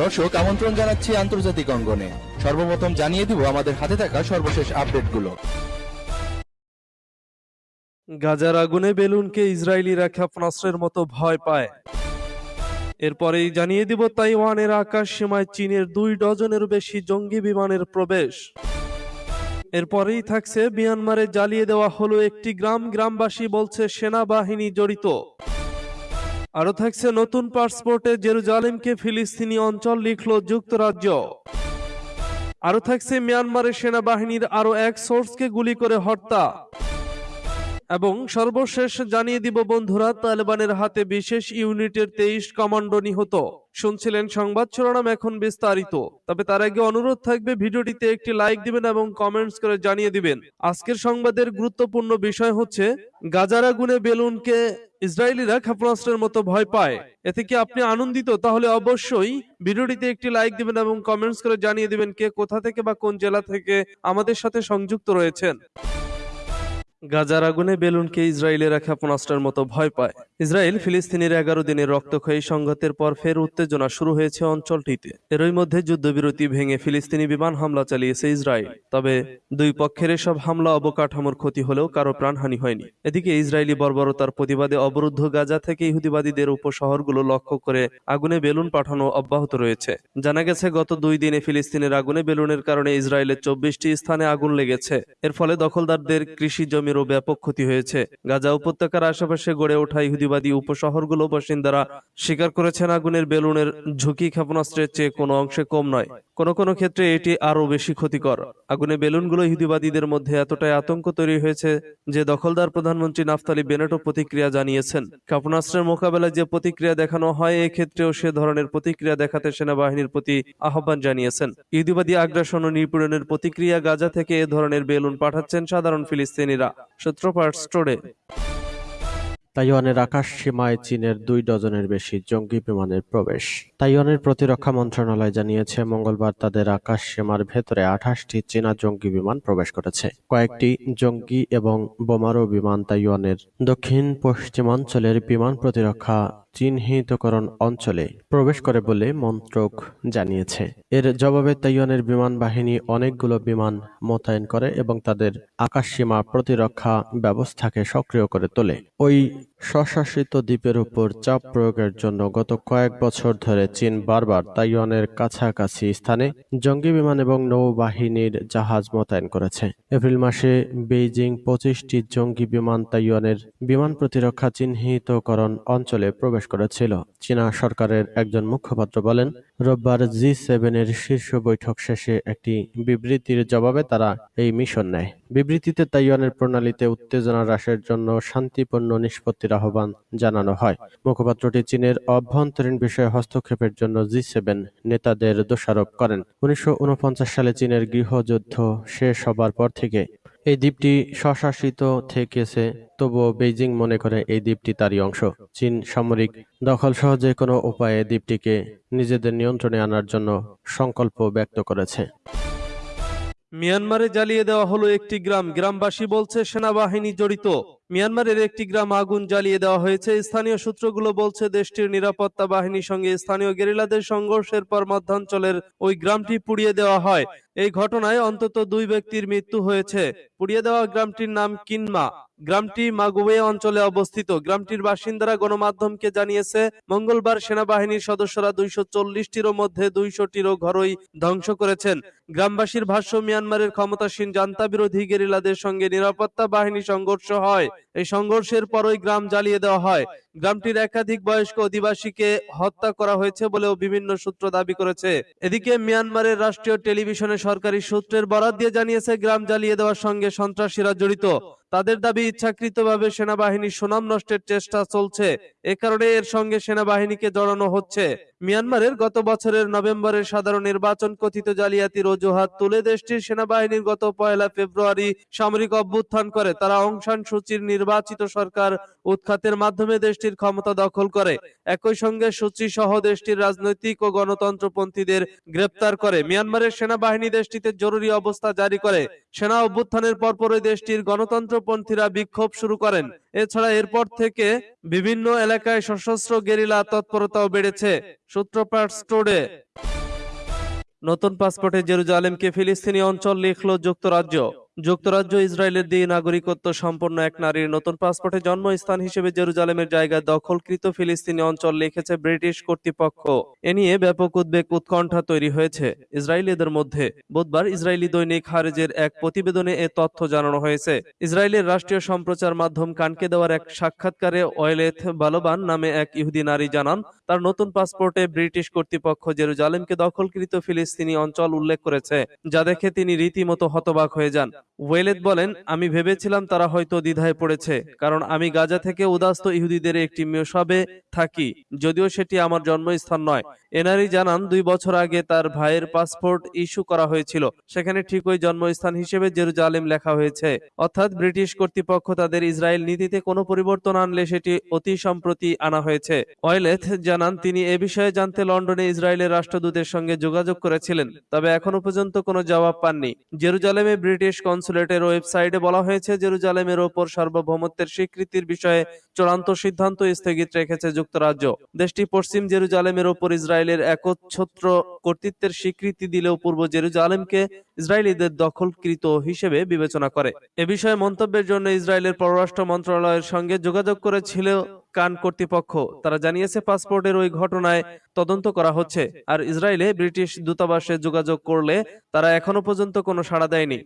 দর্শক, আমন্ত্রণ জানাচ্ছি আন্তর্জাতিক অঙ্গনে। সর্বপ্রথম জানিয়ে দিব আমাদের হাতে থাকা সর্বশেষ আপডেটগুলো। গাজার আগুনে বেলুনকে ইসরায়েলিরা ক্ষেপণাস্ত্রের মতো ভয় পায়। এরপরেই জানিয়ে দিব তাইওয়ানের আকাশ সীমায় চীনের দুই ডজনেরও বেশি জঙ্গি বিমানের প্রবেশ। এরপরেই থাকছে মিয়ানমারে জ্বালিয়ে দেওয়া হলো একটি গ্রাম গ্রামবাসী বলছে সেনাবাহিনী জড়িত। আরও থাকছে নতুন পাসপোর্টে জেরুজালেমকে ফিলিস্তিনি অঞ্চল লিখল যুক্তরাজ্য। আরও থাকছে মিয়ানমারের সেনাবাহিনীর আরও এক সোর্সকে গুলি করে হত্যা। এবং সর্বশেষ জানিয়ে দিব, বন্ধুরা, তালেবানের হাতে বিশেষ ইউনিটের তেইশ কমান্ডো নিহত। শুনছিলেন সংবাদ, শিরোনাম এখন বিস্তারিত। তবে তার আগে অনুরোধ থাকবে, ভিডিওটিতে একটি লাইক দিবেন এবং কমেন্টস করে জানিয়ে দিবেন। আজকের সংবাদের গুরুত্বপূর্ণ বিষয় হচ্ছে, গাজার আগুনে বেলুনকে ইসরায়েলিরা ক্ষেপণাস্ত্রের মতো ভয় পায়। এতে কি আপনি আনন্দিত? তাহলে অবশ্যই ভিডিওটিতে একটি লাইক দিবেন এবং কমেন্টস করে জানিয়ে দিবেন কে কোথা থেকে বা কোন জেলা থেকে আমাদের সাথে সংযুক্ত রয়েছেন। গাজার আগুনে বেলুনকে ইসরায়েলেরা ক্ষেপণাস্ত্রের মতো ভয় পায়। ইসরায়েল ফিলিস্তিনের এগারো দিনের রক্তক্ষয়ী সংঘাতের পর ফের উত্তেজনা শুরু হয়েছে অঞ্চলটিতে। এরই মধ্যে যুদ্ধবিরতি ভেঙে ফিলিস্তিনি বিমান হামলা চালিয়েছে ইসরায়েল। তবে দুই পক্ষের এসব হামলা অবকাঠামোর ক্ষতি হলেও কারও প্রাণহানি হয়নি। এদিকে ইসরায়েলি বর্বরতার প্রতিবাদে অবরুদ্ধ গাজা থেকে ইহুদিবাদীদের উপশহরগুলো লক্ষ্য করে আগুনে বেলুন পাঠানো অব্যাহত রয়েছে। জানা গেছে, গত দুই দিনে ফিলিস্তিনের আগুনে বেলুনের কারণে ইসরায়েলের চব্বিশটি স্থানে আগুন লেগেছে। এর ফলে দখলদারদের কৃষি জমিরও ব্যাপক ক্ষতি হয়েছে। গাজা উপত্যকার আশেপাশে গড়ে ওঠা ইহুদিবাদী উপশহরগুলো বাসিন্দারা স্বীকার করেছেন আগুনের বেলুনের ঝুঁকি ক্ষেপণাস্ত্রের চেয়ে কোনো অংশে কম নয়। কোনো কোনো ক্ষেত্রে এটি আরও বেশি ক্ষতিকর। আগুনে বেলুনগুলো ইহুদিবাদীদের মধ্যে এতটাই আতঙ্ক তৈরি হয়েছে যে দখলদার প্রধানমন্ত্রী নাফতালি বেনেটও প্রতিক্রিয়া জানিয়েছেন। ক্ষেপণাস্ত্রের মোকাবেলায় যে প্রতিক্রিয়া দেখানো হয় এক্ষেত্রেও সে ধরনের প্রতিক্রিয়া দেখাতে সেনাবাহিনীর প্রতি আহ্বান জানিয়েছেন। ইহুদিবাদী আগ্রাসন ও নিপীড়নের প্রতিক্রিয়া গাজা থেকে এ ধরনের বেলুন পাঠাচ্ছেন সাধারণ ফিলিস্তিনিরা। সূত্রপাত স্টোরে। তাইওয়ানের আকাশ সীমায় চীনের দুই ডজনের বেশি জঙ্গি বিমানের প্রবেশ। তাইওয়ানের প্রতিরক্ষা মন্ত্রণালয় জানিয়েছে, মঙ্গলবার তাদের আকাশ সীমার ভেতরে আঠাশটি চীনা জঙ্গি বিমান প্রবেশ করেছে। কয়েকটি জঙ্গি এবং বোমারো বিমান তাইওয়ানের দক্ষিণ পশ্চিমাঞ্চলের বিমান প্রতিরক্ষা চিহ্নিতকরণ অঞ্চলে প্রবেশ করে বলে মন্ত্রক জানিয়েছে। এর জবাবে তাইওয়ানের বিমান বাহিনী অনেকগুলো বিমান মোতায়েন করে এবং তাদের আকাশসীমা প্রতিরক্ষা ব্যবস্থাকে সক্রিয় করে তোলে। ওই স্বশাসিত দ্বীপের উপর চাপ প্রয়োগের জন্য গত কয়েক বছর ধরে চীন বারবার তাইওয়ানের কাছাকাছি স্থানে জঙ্গি বিমান এবং নৌবাহিনীর জাহাজ মোতায়েন করেছে। এপ্রিল মাসে বেইজিং পঁচিশটি জঙ্গি বিমান তাইওয়ানের বিমান প্রতিরক্ষা চিহ্নিতকরণ অঞ্চলে প্রবেশ করেছিল। চীনা সরকারের একজন মুখপাত্র বলেন, রোববার জি সেভেনের শীর্ষ বৈঠক শেষে একটি বিবৃতির জবাবে তারা এই মিশন নেয়। বিবৃতিতে তাইওয়ানের প্রণালীতে উত্তেজনা হ্রাসের জন্য শান্তিপূর্ণ নিষ্পত্তির আহ্বান জানানো হয়। মুখপাত্রটি চীনের অভ্যন্তরীণ বিষয়ে হস্তক্ষেপের জন্য জি সেভেন নেতাদের দোষারোপ করেন। উনিশশো ঊনপঞ্চাশ সালে চীনের গৃহযুদ্ধ শেষ হবার পর থেকে এই দ্বীপটি স্বশাসিত থেকেছে, তবুও বেইজিং মনে করে এই দ্বীপটি তারই অংশ। চীন সামরিক দখল সহ যে কোনো উপায়ে দ্বীপটিকে নিজেদের নিয়ন্ত্রণে আনার জন্য সংকল্প ব্যক্ত করেছে। মিয়ানমারে জ্বালিয়ে দেওয়া হলো একটি গ্রাম। গ্রামবাসী বলছে সেনাবাহিনী জড়িত। মিয়ানমারের একটি গ্রাম আগুন জ্বালিয়ে দেওয়া হয়েছে। স্থানীয় সূত্রগুলো বলছে, দেশটির নিরাপত্তা বাহিনীর সঙ্গে স্থানীয় গেরিলাদের সংঘর্ষের পর মধ্যাঞ্চলের ওই গ্রামটি পুড়িয়ে দেওয়া হয়। এই ঘটনায় অন্তত দুই ব্যক্তির মৃত্যু হয়েছে। পুড়িয়ে দেওয়া গ্রামটির নাম কিনমা। গ্রামটি মাগুয়ে অঞ্চলে অবস্থিত। গ্রামটির বাসিন্দারা গণমাধ্যমকে জানিয়েছে, মঙ্গলবার সেনাবাহিনীর সদস্যরা দুইশো চল্লিশটিরও মধ্যে দুইশোটিরও ঘরই ধ্বংস করেছেন। গ্রামবাসীর ভাষ্য, মিয়ানমারের ক্ষমতাসীন জান্তা বিরোধী গেরিলাদের সঙ্গে নিরাপত্তা বাহিনী সংঘর্ষ হয়। এই সংঘর্ষের পরই গ্রাম জ্বালিয়ে দেওয়া হয়। গ্রামটির একাধিক বয়স্ক অধিবাসীকে হত্যা করা হয়েছে বলেও বিভিন্ন সূত্র দাবি করেছে। এদিকে মিয়ানমারের রাষ্ট্রীয় টেলিভিশনে সরকারি সূত্রের বরাত দিয়ে জানিয়েছে, গ্রাম জ্বালিয়ে দেওয়ার সঙ্গে সন্ত্রাসীরা জড়িত। তাদের দাবি, ইচ্ছাকৃতভাবে সেনাবাহিনীর সুনাম নষ্টের চেষ্টা চলছে। এ কারণে এর সঙ্গে সেনাবাহিনীকে জড়ানো হচ্ছে। মিয়ানমারের গত বছরের নভেম্বরের সাধারণ নির্বাচন কথিত জালিয়াতির অজুহাত তুলে দেশটির সেনাবাহিনীর গত পয়লা ফেব্রুয়ারি সামরিক অভ্যুত্থান করে। তারা অংশান সূচির নির্বাচিত সরকার উৎখাতের মাধ্যমে দেশটির ক্ষমতা দখল করে। একই সঙ্গে সূচি সহ দেশটির রাজনৈতিক ও গণতন্ত্রপন্থীদের গ্রেপ্তার করে। মিয়ানমারের সেনাবাহিনী দেশটিতে জরুরি অবস্থা জারি করে। সেনা অভ্যুত্থানের পরপরই দেশটির গণতন্ত্রপন্থীরা বিক্ষোভ শুরু করেন। এছাড়া এরপর থেকে বিভিন্ন এলাকায় সশস্ত্র গেরিলা তৎপরতাও বেড়েছে সূত্রপাট স্টোরে। নতুন পাসপোর্টে জেরুজালেমকে ফিলিস্তিনি অঞ্চল লিখল যুক্তরাজ্য। যুক্তরাজ্য, ইসরায়েলের দিয়ে নাগরিকত্ব সম্পন্ন এক নারীর নতুন পাসপোর্টে জন্মস্থান হিসেবে জেরুজালেমের জায়গায় দখলকৃত ফিলিস্তিনি অঞ্চল লিখেছে ব্রিটিশ কর্তৃপক্ষ। এ নিয়ে ব্যাপক উদ্বেগ, উৎকণ্ঠা তৈরি হয়েছে ইসরায়েলিদের মধ্যে। বুধবার ইসরায়েলি দৈনিক হারেজের এক প্রতিবেদনে এ তথ্য জানানো হয়েছে। ইসরায়েলের রাষ্ট্রীয় সম্প্রচার মাধ্যম কানকে দেওয়ার এক সাক্ষাৎকারে ওয়েলেথ বালোবান নামে এক ইহুদি নারী জানান, তার নতুন পাসপোর্টে ব্রিটিশ কর্তৃপক্ষ জেরুজালেমকে দখলকৃত ফিলিস্তিনি অঞ্চল উল্লেখ করেছে, যা দেখে তিনি রীতিমতো হতবাক হয়ে যান। ওয়েলেদ বলেন আমি ভেবেছিলাম তারা হয়তো দ্বিধায় পড়েছে কারণ আমি গাজা থেকে উদাস্ত ইহুদিদের একটি মেশাবে থাকি, যদিও সেটি আমার জন্মস্থান নয়। এনারি জানান, দুই বছর আগে তার ভাইয়ের পাসপোর্ট ইস্যু করা হয়েছিল। সেখানে ঠিক ওই জন্মস্থান হিসেবে জেরুজালেম লেখা হয়েছে। অর্থাৎ ব্রিটিশ কর্তৃপক্ষ তাদের ইসরায়েল নীতিতে কোনো পরিবর্তন আনলে সেটি অতি সম্প্রতি আনা হয়েছে। ওয়েলেথ জানান, তিনি এ বিষয়ে জানতে লন্ডনে ইসরায়েলের রাষ্ট্রদূতের সঙ্গে যোগাযোগ করেছিলেন, তবে এখনও পর্যন্ত কোনো জবাব পাননি। জেরুজালেমে ব্রিটিশ কনসুলেটের ওয়েবসাইটে বলা হয়েছে, জেরুজালেমের ওপর সার্বভৌমত্বের স্বীকৃতির বিষয়ে চূড়ান্ত সিদ্ধান্ত স্থগিত রেখেছে যুক্তরাজ্য। দেশটি পশ্চিম জেরুজালেমের ওপর ইসরায়েলের একচ্ছত্র কর্তৃত্বের স্বীকৃতি দিলেও পূর্ব জেরুজালেমকে ইসরায়েলিদের দখলকৃত হিসেবে বিবেচনা করে। এ বিষয়ে মন্তব্যের জন্য ইসরায়েলের পররাষ্ট্র মন্ত্রণালয়ের সঙ্গে যোগাযোগ করেছিল কান কর্তৃপক্ষ। তারা জানিয়েছে, পাসপোর্টের ওই ঘটনায় তদন্ত করা হচ্ছে আর ইসরায়েলে ব্রিটিশ দূতাবাসে যোগাযোগ করলে তারা এখনও পর্যন্ত কোনো সাড়া দেয়নি।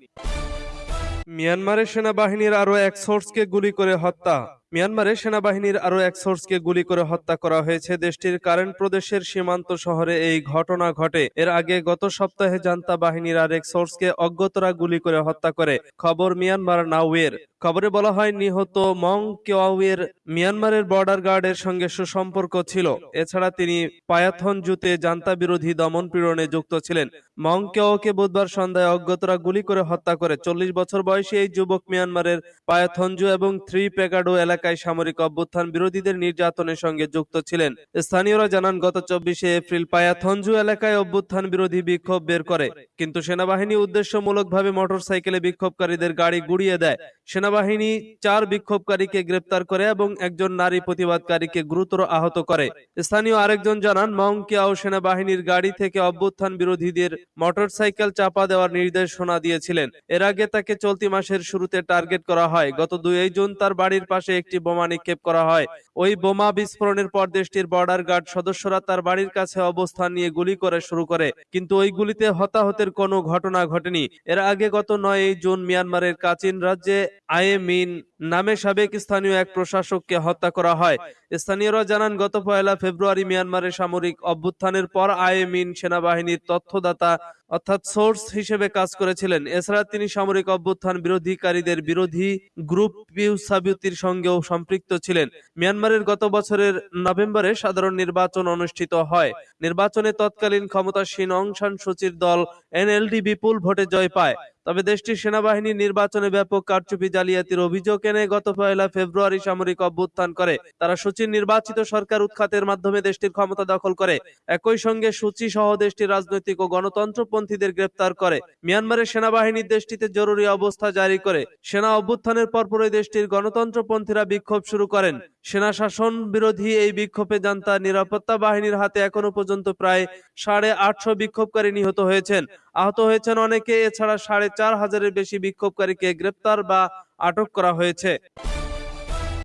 মিয়ানমারের সেনাবাহিনীর আরও এক সোর্সকে গুলি করে হত্যা। মিয়ানমারে সেনাবাহিনীর আরও এক সোর্সকে গুলি করে হত্যা করা হয়েছে। দেশটির কারেন্ট প্রদেশের সীমান্ত শহরে এই ঘটনা ঘটে। এর আগে গত সপ্তাহে জান্তা বাহিনীর আরেক সোর্সকে অজ্ঞতরা গুলি করে হত্যা করে। খবর মিয়ানমার নাওয়ের খবরে বলা হয়, নিহত মং কেওয়াউয়ের মিয়ানমারের বর্ডার গার্ডের সঙ্গে সুসম্পর্ক ছিল। এছাড়া তিনি পায়াথন জুতে জান্তা বিরোধী দমন পীড়নে যুক্ত ছিলেন। মং কেওকে বুধবার সন্ধ্যায় অজ্ঞতরা গুলি করে হত্যা করে। চল্লিশ বছর বয়সী এই যুবক মিয়ানমারের পায়াথনজু এবং থ্রি পেকাডো এলাকায় সামরিক অভ্যুত্থান বিরোধীদের নির্যাতনের সঙ্গে যুক্ত ছিলেন। স্থানীয়রা জানান, গত চব্বিশে এপ্রিল পায়াথনজু এলাকায় অভ্যুত্থান বিরোধী বিক্ষোভ বের করে। কিন্তু সেনাবাহিনী উদ্দেশ্যমূলকভাবে মোটরসাইকেলে বিক্ষোভকারীদের গাড়ি গুড়িয়ে দেয়। সেনাবাহিনী চার বিক্ষোভকারীকে গ্রেপ্তার করে এবং একজন নারী প্রতিবাদকারীকে গুরুতর আহত করে। স্থানীয় আরেকজন জানান মংকিয়াও সেনাবাহিনীর গাড়ি থেকে অভ্যুত্থান বিরোধীদের মোটরসাইকেল চাপা দেওয়ার নির্দেশনা দিয়েছিলেন। এর আগে তাকে চলতি মাসের শুরুতে টার্গেট করা হয়। গত দুই জুন তার বাড়ির পাশে একটি বোমা নিক্ষেপ করা হয়। ওই বোমা বিস্ফোরণের পর দেশটির বর্ডার গার্ড সদস্যরা তার বাড়ির কাছে অবস্থান নিয়ে গুলি করে শুরু করে, কিন্তু ওই গুলিতে হতাহতের কোনো ঘটনা ঘটেনি। এর আগে গত নয় জুন মিয়ানমারের কাচিন রাজ্যে আয়ে মিন নামে সাবেক স্থানীয় এক প্রশাসককে হত্যা করা হয়। স্থানীয়রা জানান, গত পয়লা ফেব্রুয়ারি মিয়ানমারের সামরিক অভ্যুত্থানের পর আয়েমিন সেনাবাহিনীর তথ্যদাতা অর্থাৎ সোর্স হিসেবে কাজ করেছিলেন। এছাড়া তিনি সামরিক অভ্যুত্থান বিরোধীকারীদের বিরোধী গ্রুপ পিউ সাবিউতির সঙ্গেও সম্পৃক্ত ছিলেন। মিয়ানমারের গত বছরের নভেম্বরে সাধারণ নির্বাচন অনুষ্ঠিত হয়। নির্বাচনে তৎকালীন ক্ষমতাসীন অং সান সুচির দল এনএলডি বিপুল ভোটে জয় পায়। তবে দেশটির সেনাবাহিনী নির্বাচনে ব্যাপক কারচুপি জালিয়াতির অভিযোগ এনে গত পয়লা ফেব্রুয়ারি সামরিক অভ্যুত্থান করে। তারা সূচির নির্বাচিত সরকার উৎখাতের মাধ্যমে দেশটির ক্ষমতা দখল করে। একই সঙ্গে সূচি সহ দেশটির রাজনৈতিক ও গণতন্ত্রপন্থীদের গ্রেপ্তার করে। মিয়ানমারের সেনাবাহিনী দেশটিতে জরুরি অবস্থা জারি করে। সেনা অভ্যুত্থানের পরপরই দেশটির গণতন্ত্রপন্থীরা বিক্ষোভ শুরু করেন। সেনা শাসন বিরোধী এই বিক্ষোভে জান্তা নিরাপত্তা বাহিনীর হাতে এখনও পর্যন্ত প্রায় সাড়ে আটশো বিক্ষোভকারী নিহত হয়েছেন। আহত হয়েছেন অনেকে, এছাড়া সাড়ে চার হাজারের বেশি বিক্ষোভকারীকে গ্রেপ্তার বা আটক করা হয়েছে।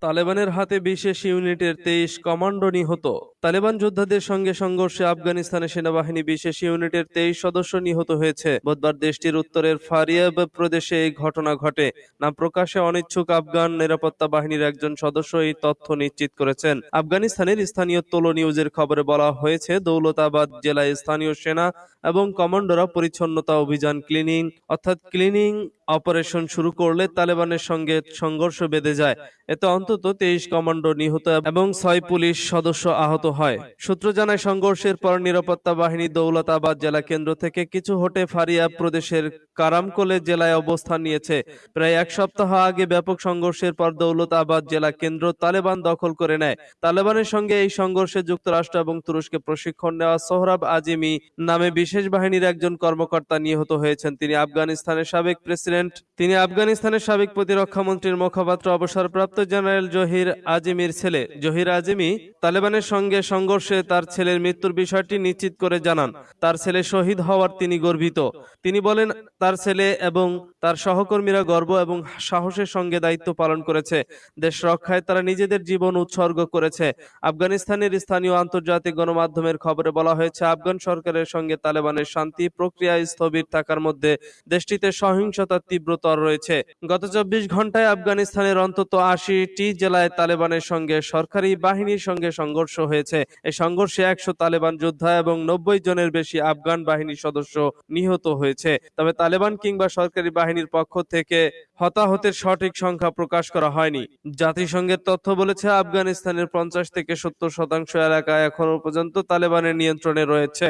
তালেবানের হাতে বিশেষ ইউনিটের তেইশ কমান্ডো নিহত। তালেবান যোদ্ধাদের সঙ্গে সংঘর্ষে আফগানিস্তানে সেনাবাহিনী বিশেষ ইউনিটের তেইশ সদস্য নিহত হয়েছে। বুধবার দেশটির উত্তরের ফারিয়াব প্রদেশে এই ঘটনা ঘটে। নাম প্রকাশে অনিচ্ছুক আফগান নিরাপত্তা বাহিনীর একজন সদস্য এই তথ্য নিশ্চিত করেছেন। আফগানিস্তানের স্থানীয় তোলো নিউজের খবরে বলা হয়েছে, দৌলতাবাদ জেলায় স্থানীয় সেনা এবং কমান্ডোরা পরিচ্ছন্নতা অভিযান ক্লিনিং, অর্থাৎ ক্লিনিং অপারেশন শুরু করলে তালেবানের সঙ্গে সংঘর্ষ বেঁধে যায়। এতে অন্তত তেইশ কমান্ডো নিহত এবং ছয় পুলিশ সদস্য আহত হয়। সূত্র জানায়, সংঘর্ষের পর নিরাপত্তা বাহিনী দৌলতাবাদ জেলা কেন্দ্র থেকে কিছু হটে ফারিয়া প্রদেশের কারামকোলে জেলায় অবস্থান নিয়েছে। প্রায় এক সপ্তাহ আগে ব্যাপক সংঘর্ষের পর দৌলতাবাদ জেলা কেন্দ্র তালেবান দখল করে নেয়। তালেবানের সঙ্গে এই সংঘর্ষে যুক্তরাষ্ট্র এবং তুরস্কে প্রশিক্ষণ নেওয়া সোহরাব আজিমি নামে বিশেষ বাহিনীর একজন কর্মকর্তা নিহত হয়েছেন। তিনি আফগানিস্তানের সাবেক প্রেসিডেন্ট লেফটেন্যান্ট তিনি আফগানিস্তানের সাবেক প্রতিরক্ষা মন্ত্রীর মুখপাত্র, অবসরপ্রাপ্ত জেনারেল জহির আজিমির ছেলে। জহির আজিমি তালেবানের সঙ্গে সংঘর্ষে তার ছেলের মৃত্যুর বিষয়টি নিশ্চিত করে জানান। তার ছেলে শহীদ হওয়ার তিনি গর্বিত। তিনি বলেন, তার ছেলে এবং তার সহকর্মীরা গর্ব এবং সাহসের সঙ্গে দায়িত্ব পালন করেছে। দেশ রক্ষায় তারা নিজেদের জীবন উৎসর্গ করেছে। আফগানিস্তানের স্থানীয় আন্তর্জাতিক গণমাধ্যমের খবরে বলা হয়েছে, আফগান সরকারের সঙ্গে তালেবানের শান্তি প্রক্রিয়া স্থবির থাকার মধ্যে দেশটিতে সহিংসতার তীব্রতর রয়েছে। গত চব্বিশ ঘন্টায় আফগানিস্তানের অন্তত আশিটি জেলায় তালেবানের সঙ্গে সরকারি বাহিনীর সঙ্গে সংঘর্ষ হয়েছে। এই সংঘর্ষে একশো তালেবান যোদ্ধা এবং নব্বই জনের বেশি আফগান বাহিনীর সদস্য নিহত হয়েছে। তবে তালেবান কিংবা সরকারি বাহিনীর পক্ষ থেকে হতাহতের সঠিক সংখ্যা প্রকাশ করা হয়নি। জাতিসংঘের তথ্য বলেছে, আফগানিস্তানের পঞ্চাশ থেকে সত্তর শতাংশ এলাকা এখনও পর্যন্ত তালেবানের নিয়ন্ত্রণে রয়েছে।